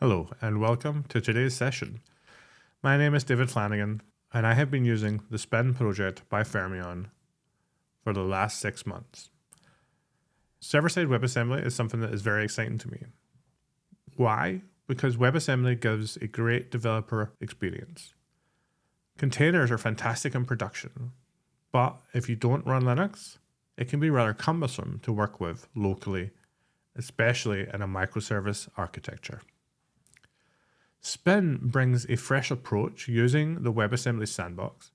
Hello and welcome to today's session. My name is David Flanagan and I have been using the Spin project by Fermyon for the last six months. Server-side WebAssembly is something that is very exciting to me. Why? Because WebAssembly gives a great developer experience. Containers are fantastic in production, but if you don't run Linux, it can be rather cumbersome to work with locally, especially in a microservice architecture. Spin brings a fresh approach using the WebAssembly sandbox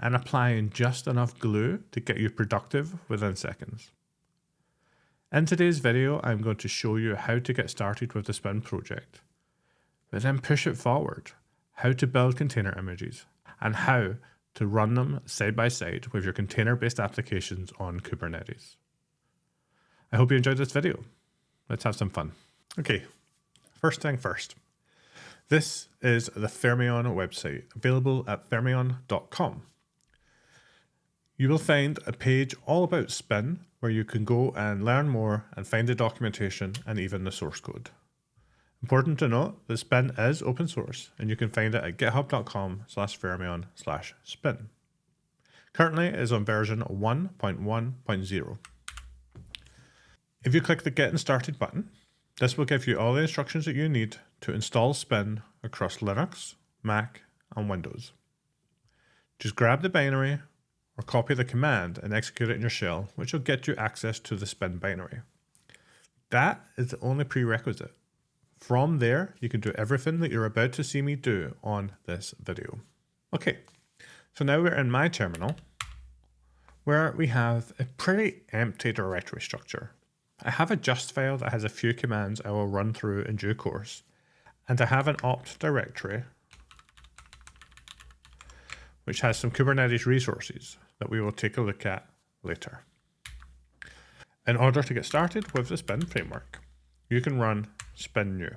and applying just enough glue to get you productive within seconds. In today's video, I'm going to show you how to get started with the Spin project, but then push it forward, how to build container images, and how to run them side by side with your container-based applications on Kubernetes. I hope you enjoyed this video. Let's have some fun. Okay, first thing first. This is the Fermyon website, available at fermyon.com. You will find a page all about Spin where you can go and learn more and find the documentation and even the source code. Important to note that Spin is open source and you can find it at github.com slash fermyon slash spin. Currently it is on version 1.1.0. If you click the Getting Started button, this will give you all the instructions that you need to install Spin across Linux, Mac, and Windows. Just grab the binary or copy the command and execute it in your shell, which will get you access to the Spin binary. That is the only prerequisite. From there, you can do everything that you're about to see me do on this video. Okay, so now we're in my terminal where we have a pretty empty directory structure. I have a just file that has a few commands I will run through in due course, and I have an opt directory which has some Kubernetes resources that we will take a look at later. In order to get started with the Spin framework, you can run spin new.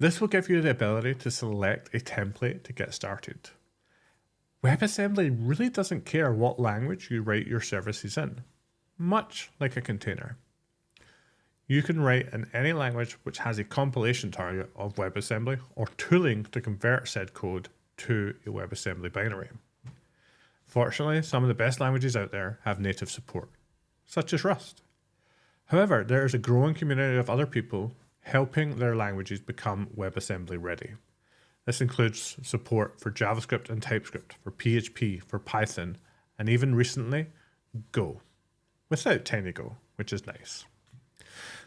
This will give you the ability to select a template to get started. WebAssembly really doesn't care what language you write your services in, much like a container. You can write in any language which has a compilation target of WebAssembly or tooling to convert said code to a WebAssembly binary. Fortunately, some of the best languages out there have native support, such as Rust. However, there is a growing community of other people helping their languages become WebAssembly ready. This includes support for JavaScript and TypeScript, for PHP, for Python, and even recently, Go, without TinyGo, which is nice.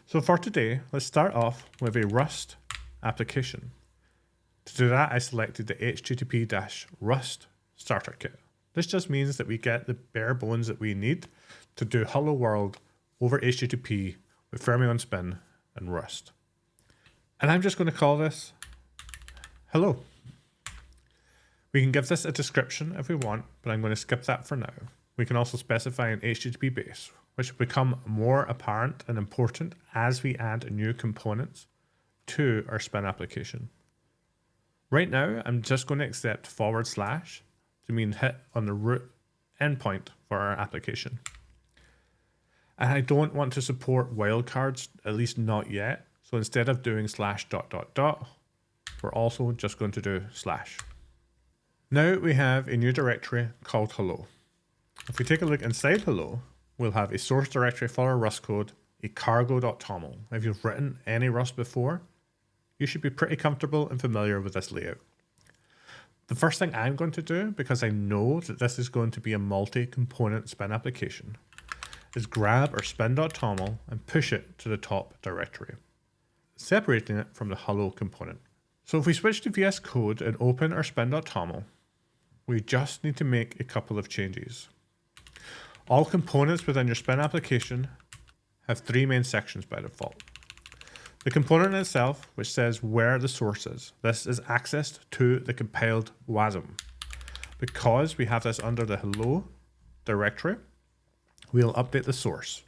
So for today, let's start off with a Rust application. To do that, I selected the HTTP-Rust starter kit. This just means that we get the bare bones that we need to do Hello World over HTTP with Fermyon Spin and Rust. And I'm just going to call this Hello. We can give this a description if we want, but I'm going to skip that for now. We can also specify an HTTP base, which become more apparent and important as we add new components to our spin application. Right now, I'm just going to accept forward slash to mean hit on the root endpoint for our application. And I don't want to support wildcards, at least not yet. So instead of doing slash dot dot dot, we're also just going to do slash. Now we have a new directory called hello. If we take a look inside hello, we'll have a source directory for our Rust code, a cargo.toml. If you've written any Rust before, you should be pretty comfortable and familiar with this layout. The first thing I'm going to do, because I know that this is going to be a multi-component spin application, is grab our spin.toml and push it to the top directory, separating it from the hello component. So if we switch to VS Code and open our spin.toml, we just need to make a couple of changes. All components within your Spin application have three main sections by default. The component itself, which says where the source is. This is accessed to the compiled WASM. Because we have this under the hello directory, we'll update the source.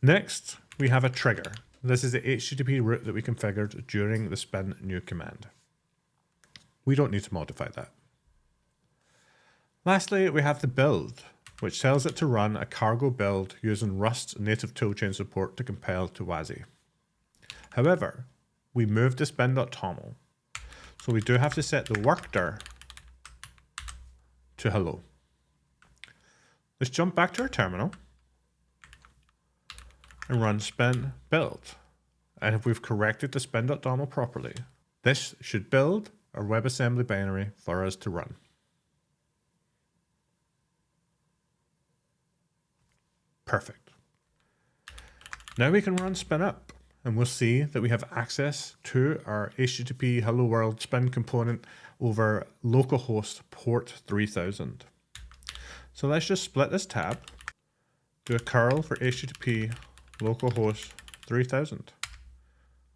Next, we have a trigger. This is the HTTP route that we configured during the spin new command. We don't need to modify that. Lastly, we have the build, which tells it to run a cargo build using Rust's native toolchain support to compile to WASI. However, we moved the spin.toml. So we do have to set the workdir to hello. Let's jump back to our terminal and run spin build. And if we've corrected the spin.toml properly, this should build our WebAssembly binary for us to run. Perfect. Now we can run spin up and we'll see that we have access to our HTTP Hello World spin component over localhost port 3000. So let's just split this tab, do a curl for HTTP localhost 3000,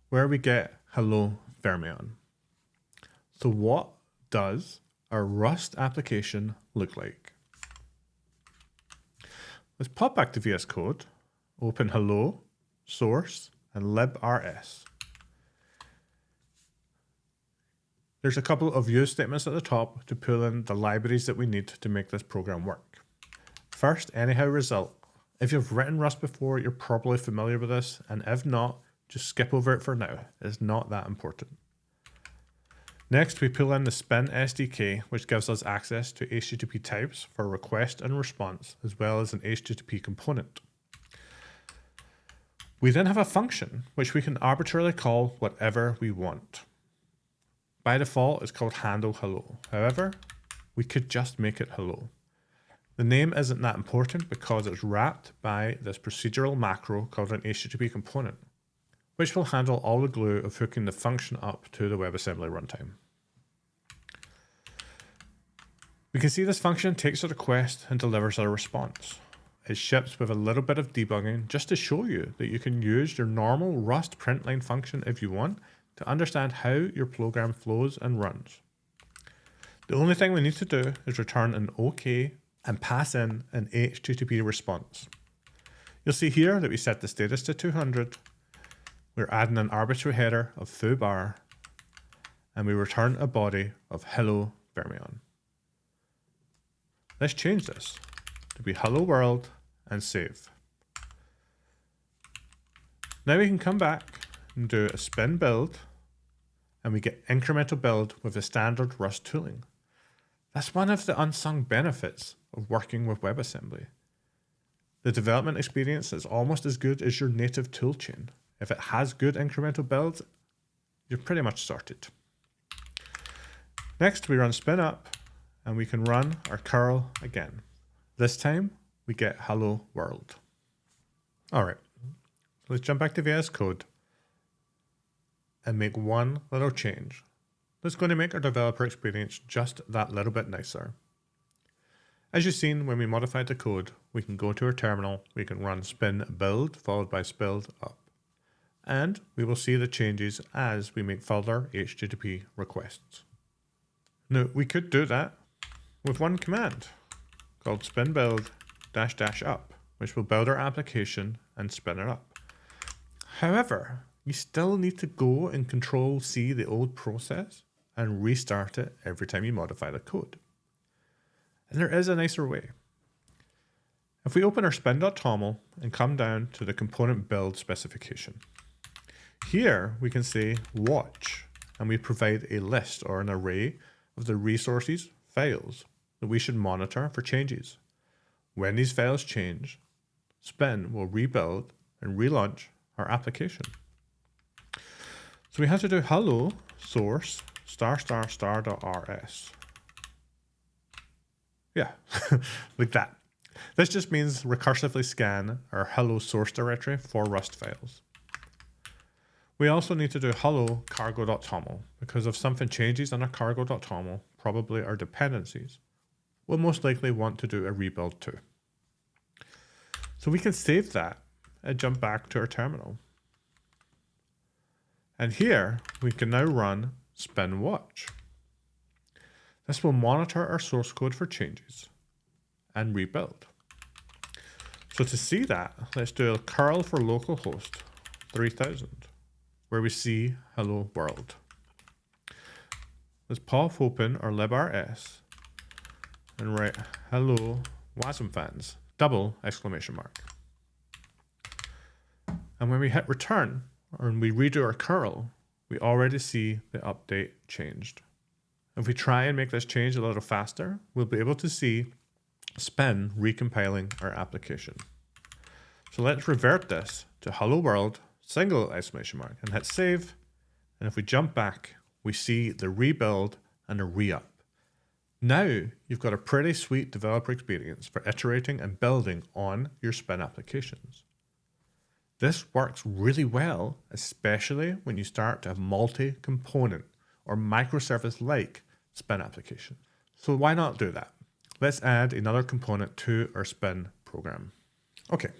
where we get hello Fermyon. So what does our Rust application look like? Let's pop back to VS Code, open hello, source, and librs. There's a couple of use statements at the top to pull in the libraries that we need to make this program work. First, anyhow result. If you've written Rust before, you're probably familiar with this, and if not, just skip over it for now. It's not that important. Next, we pull in the Spin SDK, which gives us access to HTTP types for request and response, as well as an HTTP component. We then have a function, which we can arbitrarily call whatever we want. By default, it's called handle hello. However, we could just make it hello. The name isn't that important because it's wrapped by this procedural macro called an HTTP component, which will handle all the glue of hooking the function up to the WebAssembly runtime. We can see this function takes a request and delivers a response. It ships with a little bit of debugging just to show you that you can use your normal Rust println function if you want to understand how your program flows and runs. The only thing we need to do is return an OK and pass in an HTTP response. You'll see here that we set the status to 200. We're adding an arbitrary header of foo bar and we return a body of hello fermyon. Let's change this to be hello world and save. Now we can come back and do a spin build and we get incremental build with the standard Rust tooling. That's one of the unsung benefits of working with WebAssembly. The development experience is almost as good as your native toolchain. If it has good incremental builds, you're pretty much sorted. Next, we run spin up and we can run our curl again. This time we get hello world. All right, let's jump back to VS Code and make one little change that's going to make our developer experience just that little bit nicer. As you've seen when we modified the code, we can go to our terminal, we can run spin build followed by spin up. And we will see the changes as we make further HTTP requests. Now we could do that with one command called spin build dash dash up, which will build our application and spin it up. However, you still need to go and control C the old process and restart it every time you modify the code. And there is a nicer way. If we open our spin.toml and come down to the component build specification, here we can say watch and we provide a list or an array of the resources, files that we should monitor for changes. When these files change, Spin will rebuild and relaunch our application. So we have to do hello source star star star dot rs. Yeah, like that. This just means recursively scan our hello source directory for Rust files. We also need to do hello cargo.toml because if something changes in our cargo.toml, probably our dependencies, we'll most likely want to do a rebuild too. So we can save that and jump back to our terminal. And here we can now run spin watch. This will monitor our source code for changes and rebuild. So to see that, let's do a curl for localhost 3000, where we see hello world. Let's pop open our librs and write hello Wasm fans, double exclamation mark. And when we hit return, and we redo our curl, we already see the update changed. If we try and make this change a little faster, we'll be able to see spin recompiling our application. So let's revert this to hello world, single exclamation mark, and hit save. And if we jump back, we see the rebuild and a re-up. Now you've got a pretty sweet developer experience for iterating and building on your spin applications. This works really well, especially when you start to have multi-component or microservice-like spin application. So why not do that? Let's add another component to our spin program. Okay,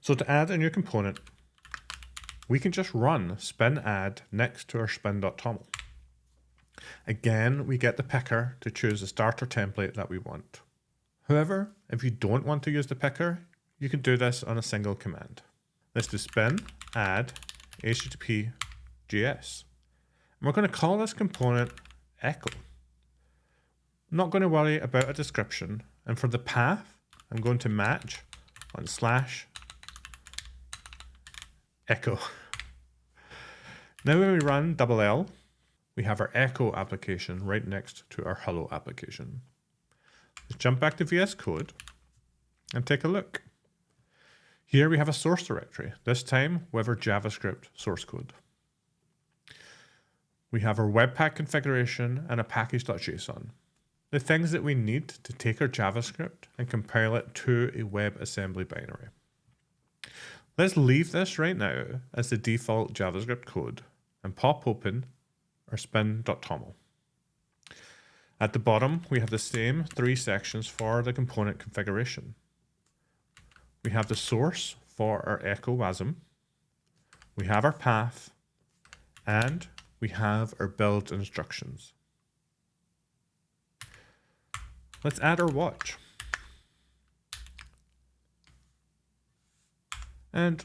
so to add a new component, we can just run spin add next to our spin.toml. Again, we get the picker to choose the starter template that we want. However, if you don't want to use the picker, you can do this on a single command. Let's do spin add http js. And we're going to call this component echo. I'm not going to worry about a description. And for the path, I'm going to match on slash echo. Now when we run double L, we have our echo application right next to our hello application. Let's jump back to VS Code and take a look. Here we have a source directory, this time with our JavaScript source code. We have our Webpack configuration and a package.json. The things that we need to take our JavaScript and compile it to a WebAssembly binary. Let's leave this right now as the default JavaScript code and pop open our spin.toml. At the bottom, we have the same three sections for the component configuration. We have the source for our echo WASM. We have our path and we have our build instructions. Let's add our watch. And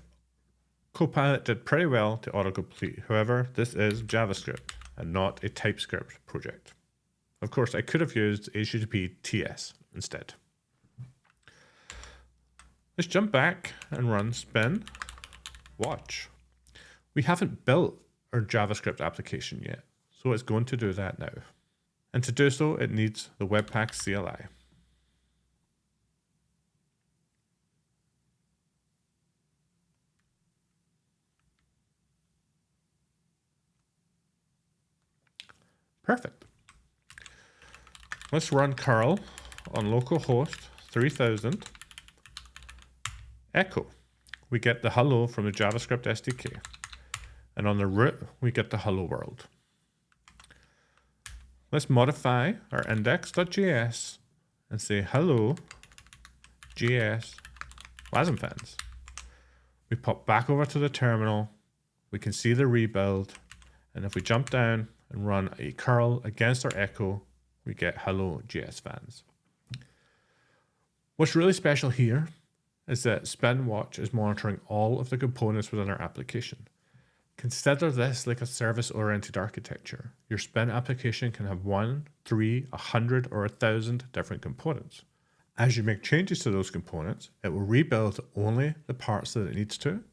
Copilot did pretty well to autocomplete. However, this is JavaScript and not a TypeScript project. Of course, I could have used HTTP TS instead. Let's jump back and run spin watch. We haven't built our JavaScript application yet, so it's going to do that now. And to do so, it needs the Webpack CLI. Perfect. Let's run curl on localhost 3000 echo. We get the hello from the JavaScript SDK. And on the root, we get the hello world. Let's modify our index.js and say hello JS WASM fans. We pop back over to the terminal. We can see the rebuild. And if we jump down and run a curl against our echo, we get hello JS fans. What's really special here is that Spin Watch is monitoring all of the components within our application. Consider this like a service-oriented architecture. Your Spin application can have one, three, a hundred, or a thousand different components. As you make changes to those components, it will rebuild only the parts that it needs to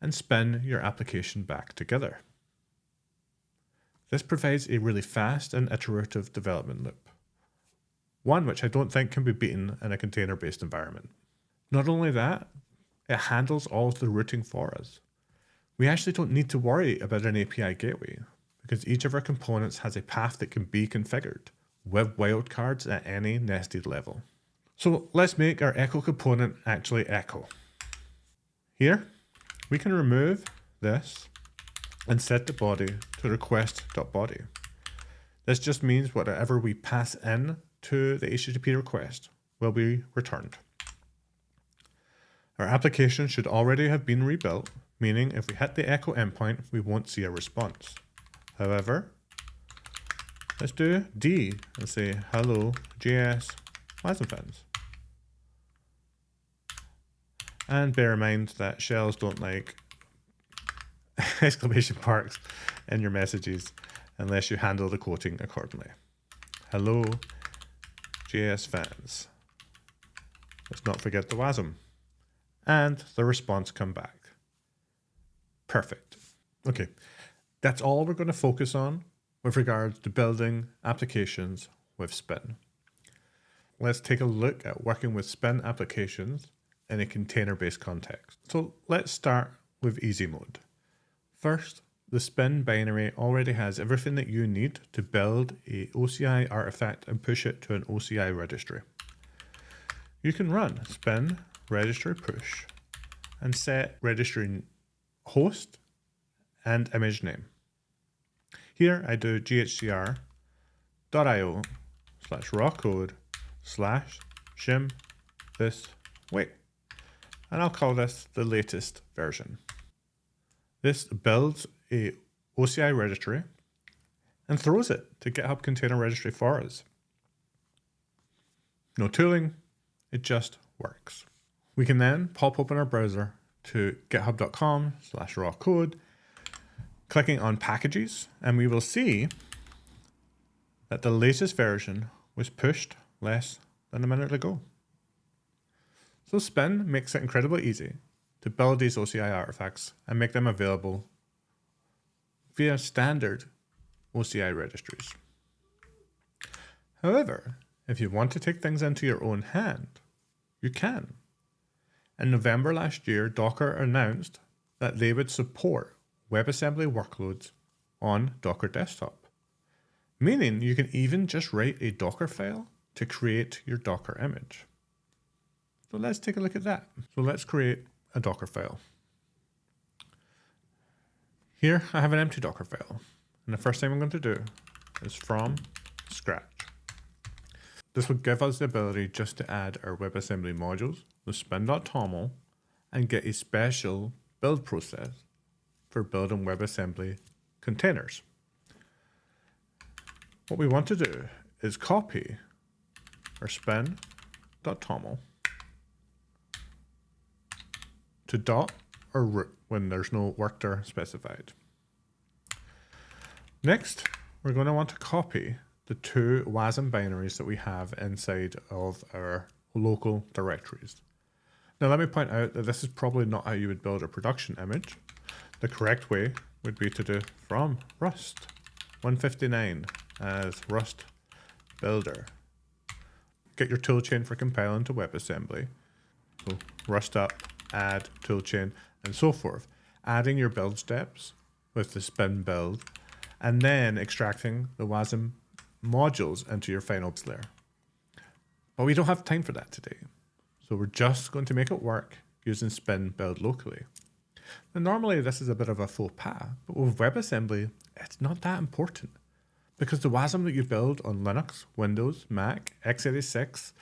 and spin your application back together. This provides a really fast and iterative development loop. One which I don't think can be beaten in a container-based environment. Not only that, it handles all of the routing for us. We actually don't need to worry about an API gateway because each of our components has a path that can be configured with wildcards at any nested level. So let's make our echo component actually echo. Here, we can remove this and set the body to request.body. This just means whatever we pass in to the HTTP request will be returned. Our application should already have been rebuilt, meaning if we hit the echo endpoint, we won't see a response. However, let's do D and say hello JS WASM fans. And bear in mind that shells don't like exclamation marks in your messages unless you handle the quoting accordingly. Hello JS fans. Let's not forget the WASM and the response come back. Perfect. Okay, That's all we're going to focus on with regards to building applications with Spin. Let's take a look at working with Spin applications in a container-based context. So let's start with easy mode. First, the spin binary already has everything that you need to build a OCI artifact and push it to an OCI registry. You can run spin registry push and set registry host and image name. Here I do ghcr.io slash rawkode slash shim this wait and I'll call this the latest version. This builds a OCI registry and throws it to GitHub Container Registry for us. No tooling, it just works. We can then pop open our browser to github.com slash rawkode, clicking on packages, and we will see that the latest version was pushed less than a minute ago. So Spin makes it incredibly easy to build these OCI artifacts and make them available via standard OCI registries. However, if you want to take things into your own hand, you can. In November last year, Docker announced that they would support WebAssembly workloads on Docker Desktop, meaning you can even just write a Docker file to create your Docker image. So let's take a look at that. So let's create a Docker file. Here I have an empty Docker file. And the first thing I'm going to do is from scratch. This will give us the ability just to add our WebAssembly modules, the spin.toml, and get a special build process for building WebAssembly containers. What we want to do is copy our spin.toml to dot or root when there's no worker specified. Next, we're going to want to copy the two WASM binaries that we have inside of our local directories. Now let me point out that this is probably not how you would build a production image. The correct way would be to do from rust 159 as rust builder. Get your toolchain for compiling to WebAssembly. So rust up add, toolchain, and so forth. Adding your build steps with the spin build, and then extracting the WASM modules into your final layer. But we don't have time for that today. So we're just going to make it work using spin build locally. Now normally this is a bit of a faux pas, but with WebAssembly, it's not that important because the WASM that you build on Linux, Windows, Mac, x86,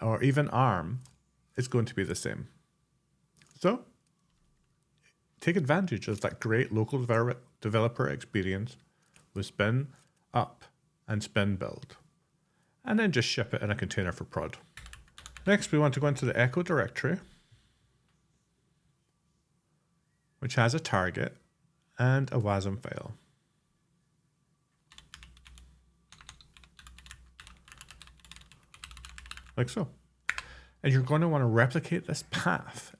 or even ARM is going to be the same. So take advantage of that great local developer experience with spin up and spin build, and then just ship it in a container for prod. Next, we want to go into the echo directory, which has a target and a WASM file. Like so. And you're going to want to replicate this path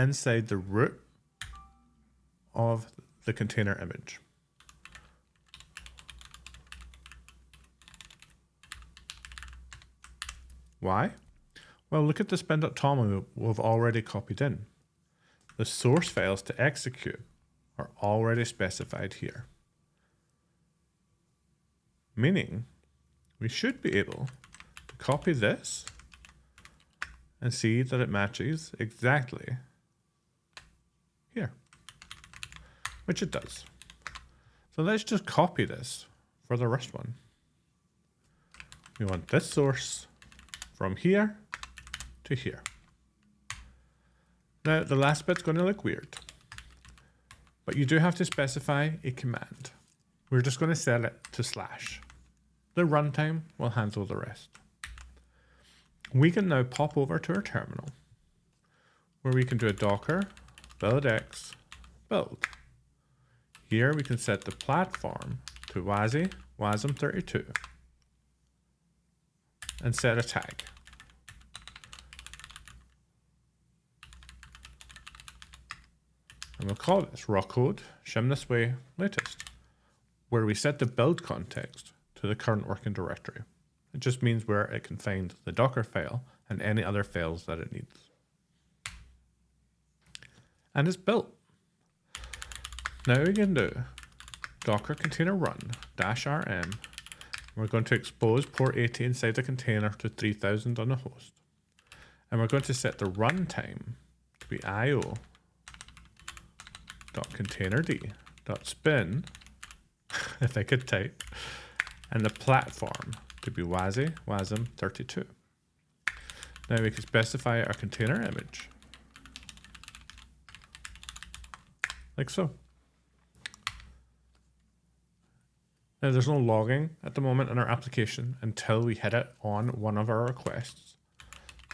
inside the root of the container image. Why? Well, look at the spin.toml we've already copied in. The source files to execute are already specified here. Meaning, we should be able to copy this and see that it matches exactly here, which it does. So let's just copy this for the rest one. We want this source from here to here. Now the last bit's going to look weird, but you do have to specify a command. We're just going to set it to slash. The runtime will handle the rest. We can now pop over to our terminal where we can do a docker buildx build. Here we can set the platform to WASI WASM32 and set a tag. And we'll call this rawkode shim this way latest. where we set the build context to the current working directory. It just means where it can find the Docker file and any other files that it needs. And it's built. Now we can do docker container run dash rm. We're going to expose port 80 inside the container to 3000 on the host. And we're going to set the runtime to be io dot containerd dot spin if I could type and the platform to be WASI WASM 32. Now we can specify our container image like so. Now there's no logging at the moment in our application until we hit it on one of our requests.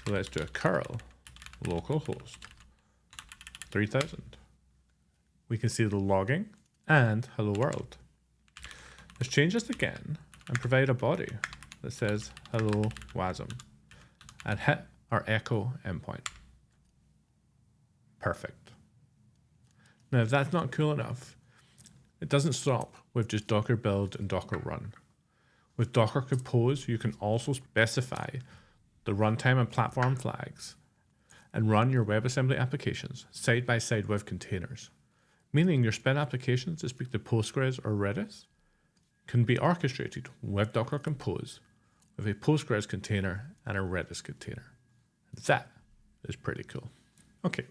So let's do a curl localhost 3000. We can see the logging and hello world. Let's change this again and provide a body that says hello WASM and hit our echo endpoint. Perfect. Now, if that's not cool enough, it doesn't stop with just Docker build and Docker run. With Docker Compose, you can also specify the runtime and platform flags and run your WebAssembly applications side by side with containers, meaning your spin applications that speak to Postgres or Redis can be orchestrated with Docker Compose with a Postgres container and a Redis container. That is pretty cool. Okay,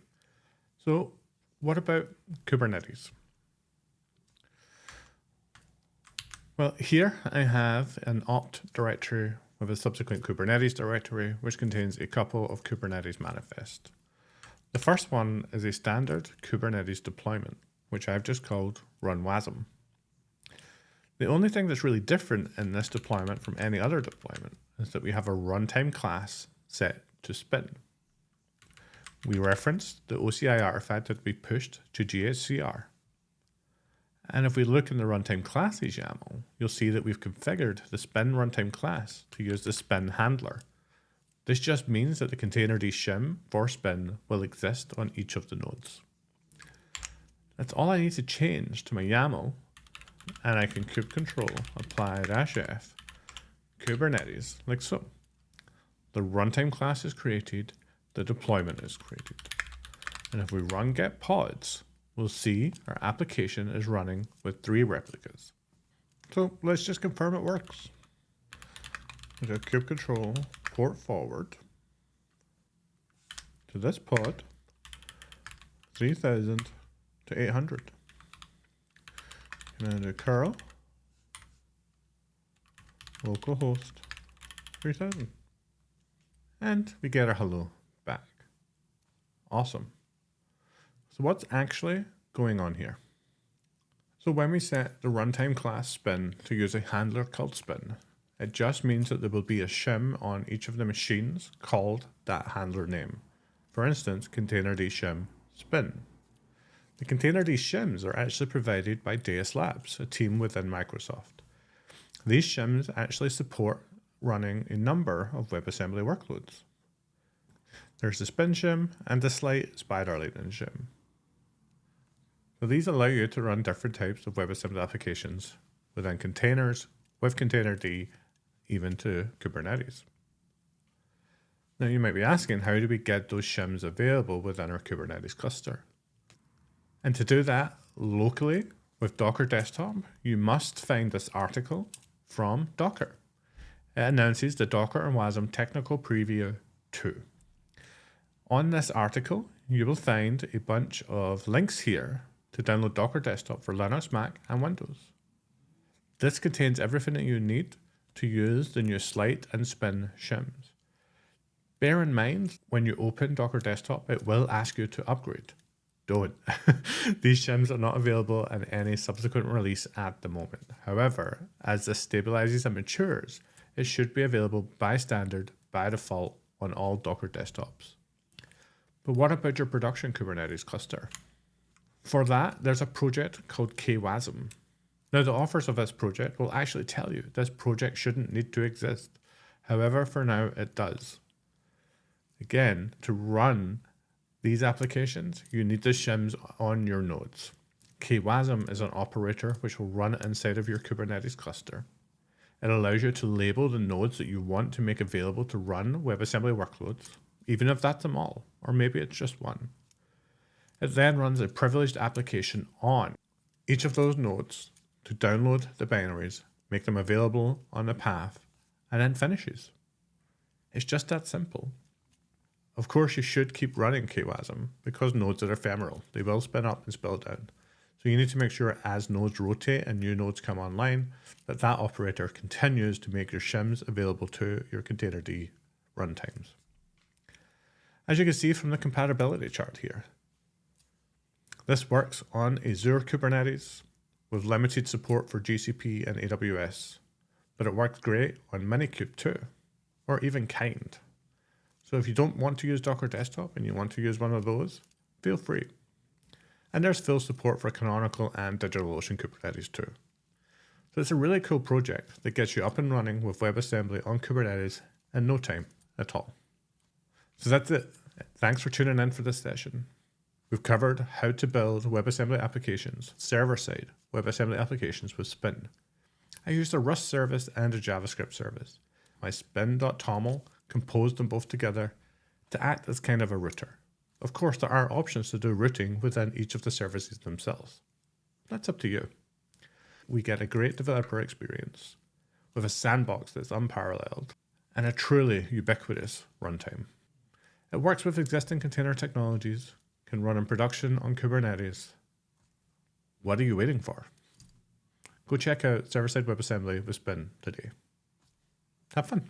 so what about Kubernetes? Well, here I have an opt directory with a subsequent Kubernetes directory, which contains a couple of Kubernetes manifests. The first one is a standard Kubernetes deployment, which I've just called run WASM. The only thing that's really different in this deployment from any other deployment is that we have a runtime class set to spin. We referenced the OCI artifact that we pushed to GHCR. And if we look in the runtime classes YAML, you'll see that we've configured the spin runtime class to use the spin handler. This just means that the containerd shim for spin will exist on each of the nodes. That's all I need to change to my YAML and I can kube control apply dash f Kubernetes like so. The runtime class is created, the deployment is created. And if we run get pods, we'll see our application is running with three replicas. So let's just confirm it works. We go kube control port forward to this pod 3000 to 800 and do curl localhost 3000 and we get our hello awesome so what's actually going on here so when we set the runtime class spin to use a handler called spin it just means that there will be a shim on each of the machines called that handler name for instance containerd shim spin the containerd shims are actually provided by Deis Labs, a team within Microsoft. These shims actually support running a number of WebAssembly workloads. There's the Spin shim and the Slight Spider Lightning shim. So these allow you to run different types of WebAssembly applications within containers, with containerd, even to Kubernetes. Now you might be asking, how do we get those shims available within our Kubernetes cluster? And to do that locally with Docker Desktop, you must find this article from Docker. It announces the Docker and WASM Technical Preview 2. On this article, you will find a bunch of links here to download Docker Desktop for Linux, Mac, and Windows. This contains everything that you need to use the new Slight and Spin shims. Bear in mind, when you open Docker Desktop, it will ask you to upgrade don't. These shims are not available in any subsequent release at the moment. However, as this stabilizes and matures, it should be available by standard, by default, on all Docker desktops. But what about your production Kubernetes cluster? For that, there's a project called KWASM. Now, the authors of this project will actually tell you this project shouldn't need to exist. However, for now, it does. Again, to run these applications, you need the shims on your nodes. KWASM is an operator which will run inside of your Kubernetes cluster. It allows you to label the nodes that you want to make available to run WebAssembly workloads, even if that's them all, or maybe it's just one. It then runs a privileged application on each of those nodes to download the binaries, make them available on the path, and then finishes. It's just that simple. Of course, you should keep running KWASM because nodes are ephemeral. They will spin up and spill down. So you need to make sure as nodes rotate and new nodes come online, that that operator continues to make your shims available to your containerd runtimes. As you can see from the compatibility chart here, this works on Azure Kubernetes with limited support for GCP and AWS, but it works great on Minikube too, or even Kind. So if you don't want to use Docker Desktop and you want to use one of those, feel free. And there's full support for Canonical and DigitalOcean Kubernetes too. So it's a really cool project that gets you up and running with WebAssembly on Kubernetes in no time at all. So that's it. Thanks for tuning in for this session. We've covered how to build WebAssembly applications, server-side WebAssembly applications with Spin. I used a Rust service and a JavaScript service. My spin.toml composed them both together to act as kind of a router. Of course, there are options to do routing within each of the services themselves. That's up to you. We get a great developer experience with a sandbox that's unparalleled and a truly ubiquitous runtime. It works with existing container technologies, can run in production on Kubernetes. What are you waiting for? Go check out server-side WebAssembly with Spin today. Have fun.